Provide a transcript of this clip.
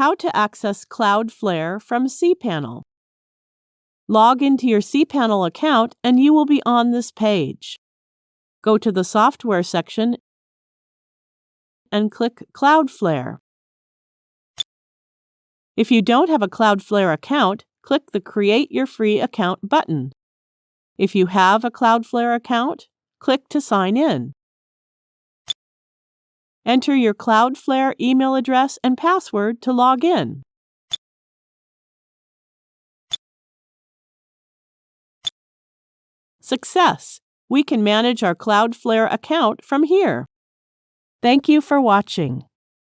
How to access Cloudflare from cPanel. Log into your cPanel account and you will be on this page. Go to the Software section and click Cloudflare. If you don't have a Cloudflare account, click the Create Your Free Account button. If you have a Cloudflare account, click to sign in. Enter your Cloudflare email address and password to log in. Success! We can manage our Cloudflare account from here. Thank you for watching.